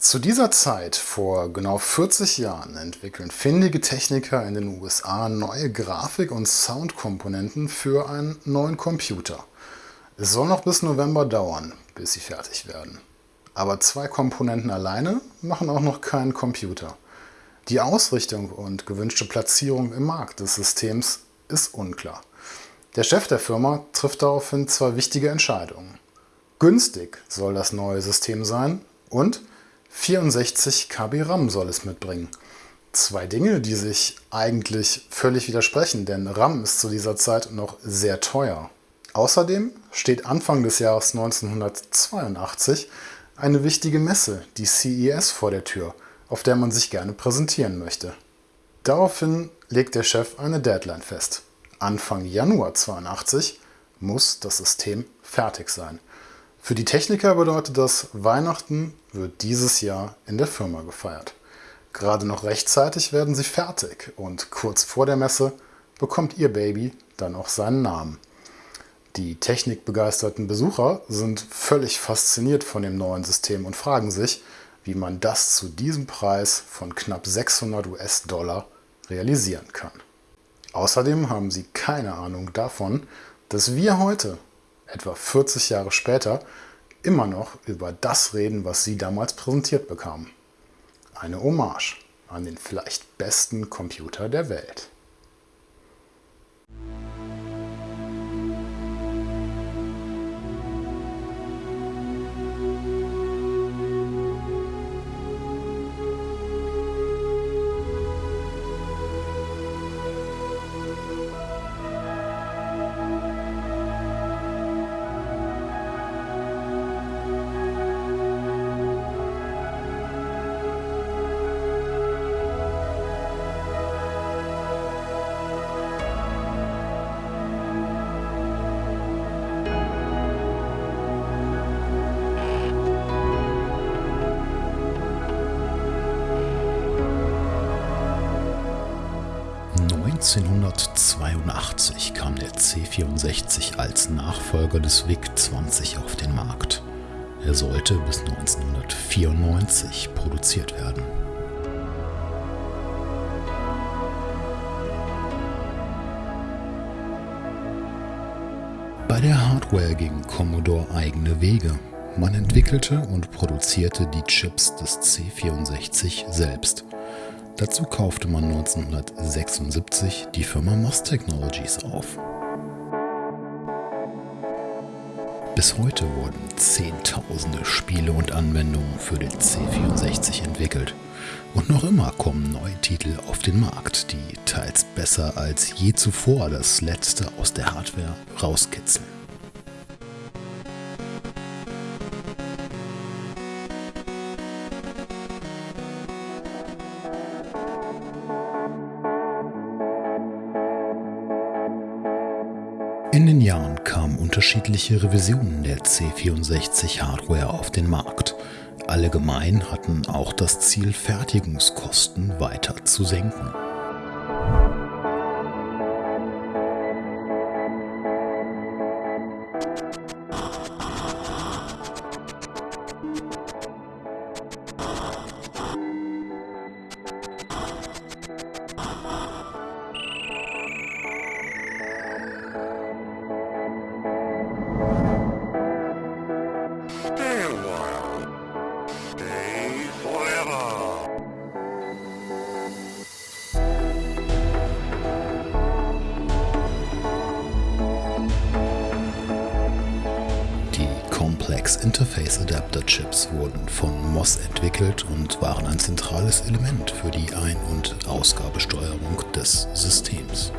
Zu dieser Zeit, vor genau 40 Jahren, entwickeln findige Techniker in den USA neue Grafik- und Soundkomponenten für einen neuen Computer. Es soll noch bis November dauern, bis sie fertig werden. Aber zwei Komponenten alleine machen auch noch keinen Computer. Die Ausrichtung und gewünschte Platzierung im Markt des Systems ist unklar. Der Chef der Firma trifft daraufhin zwei wichtige Entscheidungen. Günstig soll das neue System sein und 64 KB RAM soll es mitbringen. Zwei Dinge, die sich eigentlich völlig widersprechen, denn RAM ist zu dieser Zeit noch sehr teuer. Außerdem steht Anfang des Jahres 1982 eine wichtige Messe, die CES, vor der Tür, auf der man sich gerne präsentieren möchte. Daraufhin legt der Chef eine Deadline fest. Anfang Januar 82 muss das System fertig sein. Für die Techniker bedeutet das, Weihnachten wird dieses Jahr in der Firma gefeiert. Gerade noch rechtzeitig werden sie fertig und kurz vor der Messe bekommt ihr Baby dann auch seinen Namen. Die technikbegeisterten Besucher sind völlig fasziniert von dem neuen System und fragen sich, wie man das zu diesem Preis von knapp 600 US-Dollar realisieren kann. Außerdem haben sie keine Ahnung davon, dass wir heute etwa 40 Jahre später, immer noch über das reden, was sie damals präsentiert bekamen. Eine Hommage an den vielleicht besten Computer der Welt. 1982 kam der C64 als Nachfolger des VIC-20 auf den Markt. Er sollte bis 1994 produziert werden. Bei der Hardware ging Commodore eigene Wege. Man entwickelte und produzierte die Chips des C64 selbst. Dazu kaufte man 1976 die Firma MOS Technologies auf. Bis heute wurden Zehntausende Spiele und Anwendungen für den C64 entwickelt. Und noch immer kommen neue Titel auf den Markt, die teils besser als je zuvor das Letzte aus der Hardware rauskitzeln. Jahren kamen unterschiedliche Revisionen der C64-Hardware auf den Markt. Allgemein hatten auch das Ziel, Fertigungskosten weiter zu senken. Interface Adapter Chips wurden von MOS entwickelt und waren ein zentrales Element für die Ein- und Ausgabesteuerung des Systems.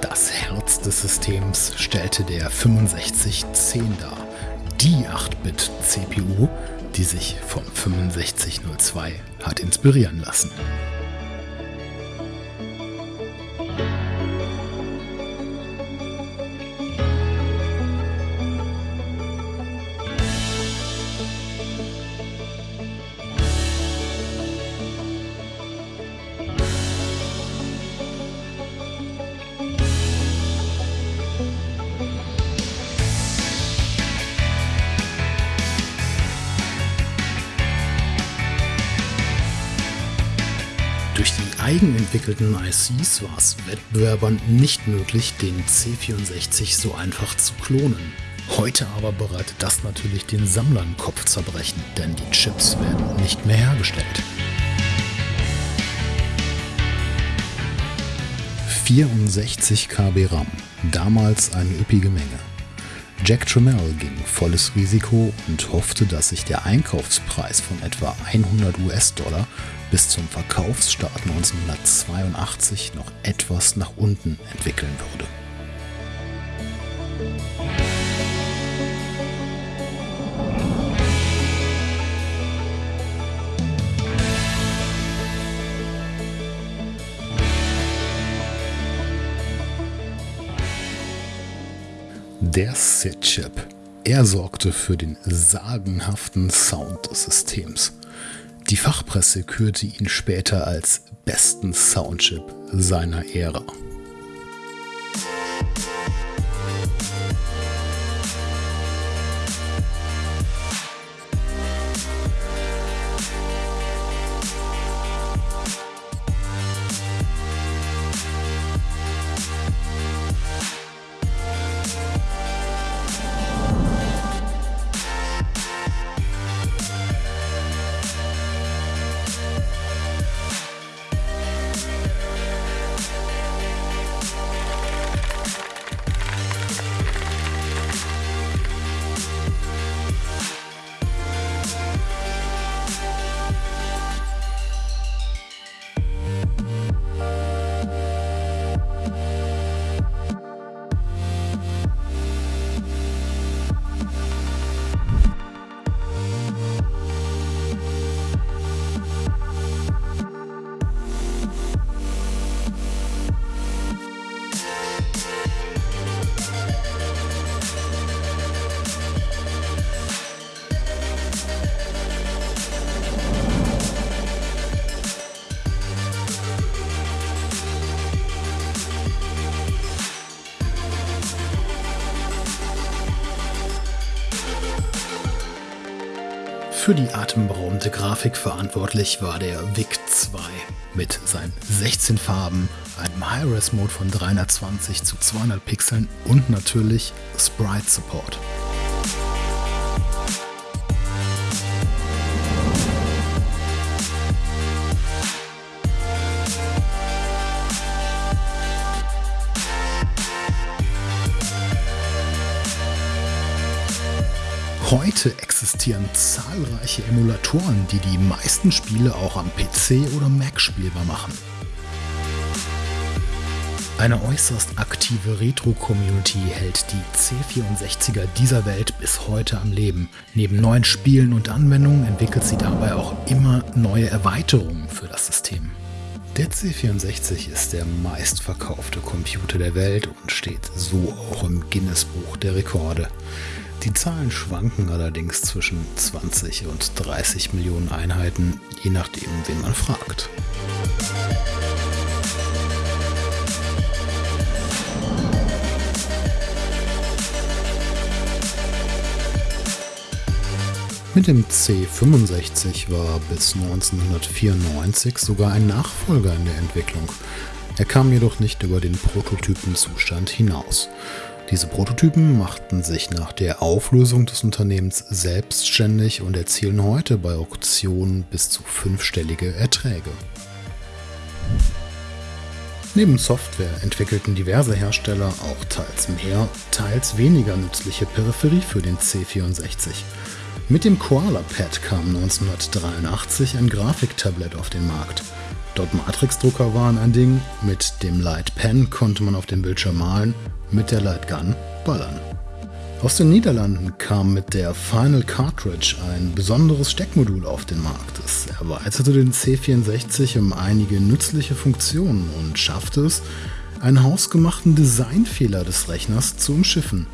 Das Herz des Systems stellte der 6510 dar, die 8-Bit-CPU, die sich vom 6502 hat inspirieren lassen. Eigenentwickelten ICs war es Wettbewerbern nicht möglich, den C64 so einfach zu klonen. Heute aber bereitet das natürlich den Sammlern Kopfzerbrechen, denn die Chips werden nicht mehr hergestellt. 64 KB RAM, damals eine üppige Menge. Jack Trammell ging volles Risiko und hoffte, dass sich der Einkaufspreis von etwa 100 US-Dollar bis zum Verkaufsstart 1982 noch etwas nach unten entwickeln würde. Der SID-Chip. Er sorgte für den sagenhaften Sound des Systems. Die Fachpresse kürte ihn später als besten Soundchip seiner Ära. Für die atemberaubende Grafik verantwortlich war der VIC-2 mit seinen 16 Farben, einem High-Res-Mode von 320 zu 200 Pixeln und natürlich Sprite Support. Heute existieren zahlreiche Emulatoren, die die meisten Spiele auch am PC oder Mac spielbar machen. Eine äußerst aktive Retro-Community hält die C64er dieser Welt bis heute am Leben. Neben neuen Spielen und Anwendungen entwickelt sie dabei auch immer neue Erweiterungen für das System. Der C64 ist der meistverkaufte Computer der Welt und steht so auch im Guinness-Buch der Rekorde. Die Zahlen schwanken allerdings zwischen 20 und 30 Millionen Einheiten, je nachdem, wen man fragt. Mit dem C65 war bis 1994 sogar ein Nachfolger in der Entwicklung. Er kam jedoch nicht über den Prototypenzustand hinaus. Diese Prototypen machten sich nach der Auflösung des Unternehmens selbstständig und erzielen heute bei Auktionen bis zu fünfstellige Erträge. Neben Software entwickelten diverse Hersteller auch teils mehr, teils weniger nützliche Peripherie für den C64. Mit dem Koala Pad kam 1983 ein Grafiktablet auf den Markt. Dort Matrix-Drucker waren ein Ding, mit dem Light Pen konnte man auf dem Bildschirm malen mit der Lightgun ballern. Aus den Niederlanden kam mit der Final Cartridge ein besonderes Steckmodul auf den Markt. Es erweiterte den C64 um einige nützliche Funktionen und schaffte es, einen hausgemachten Designfehler des Rechners zu umschiffen.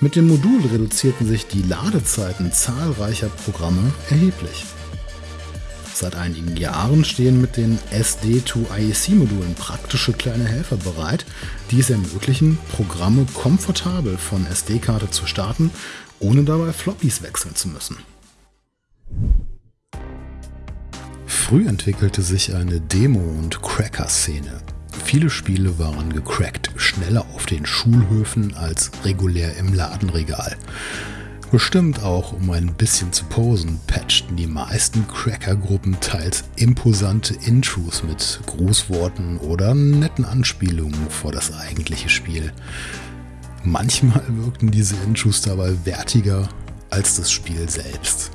Mit dem Modul reduzierten sich die Ladezeiten zahlreicher Programme erheblich. Seit einigen Jahren stehen mit den SD2IEC-Modulen praktische kleine Helfer bereit, die es ermöglichen, Programme komfortabel von SD-Karte zu starten, ohne dabei Floppies wechseln zu müssen. Früh entwickelte sich eine Demo- und Cracker-Szene. Viele Spiele waren gecrackt, schneller auf den Schulhöfen als regulär im Ladenregal. Bestimmt auch, um ein bisschen zu posen, patchten die meisten Cracker-Gruppen teils imposante Intros mit Grußworten oder netten Anspielungen vor das eigentliche Spiel. Manchmal wirkten diese Intros dabei wertiger als das Spiel selbst.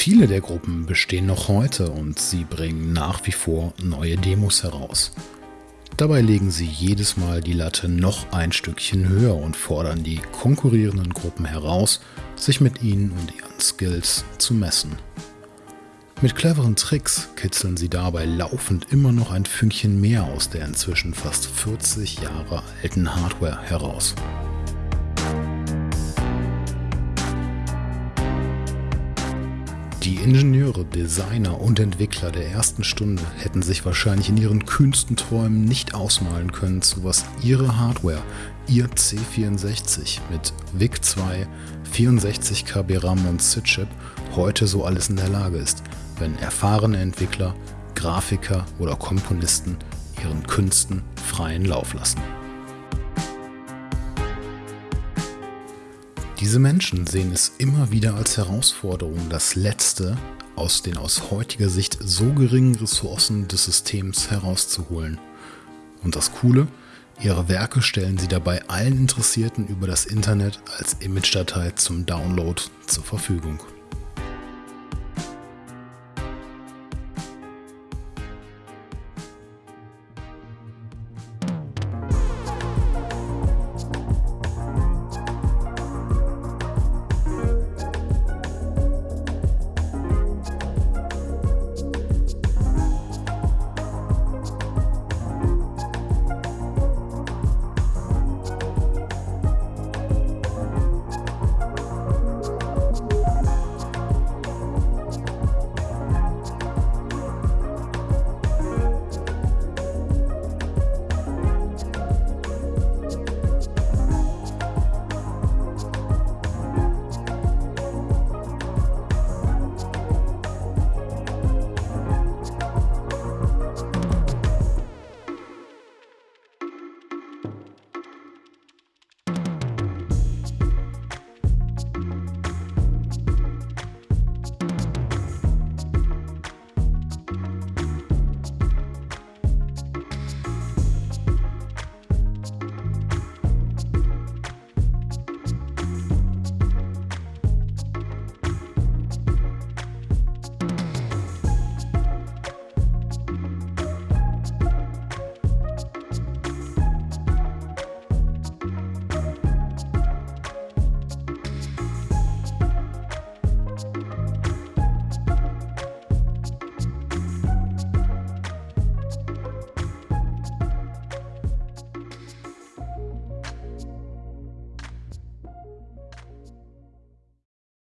Viele der Gruppen bestehen noch heute und sie bringen nach wie vor neue Demos heraus. Dabei legen sie jedes Mal die Latte noch ein Stückchen höher und fordern die konkurrierenden Gruppen heraus, sich mit ihnen und ihren Skills zu messen. Mit cleveren Tricks kitzeln sie dabei laufend immer noch ein Fünkchen mehr aus der inzwischen fast 40 Jahre alten Hardware heraus. Die Ingenieure, Designer und Entwickler der ersten Stunde hätten sich wahrscheinlich in ihren kühnsten Träumen nicht ausmalen können, zu was ihre Hardware, ihr C64 mit VIC-2, 64 KB RAM und SID-Chip heute so alles in der Lage ist, wenn erfahrene Entwickler, Grafiker oder Komponisten ihren Künsten freien Lauf lassen. Diese Menschen sehen es immer wieder als Herausforderung, das Letzte aus den aus heutiger Sicht so geringen Ressourcen des Systems herauszuholen. Und das Coole, ihre Werke stellen sie dabei allen Interessierten über das Internet als Image-Datei zum Download zur Verfügung.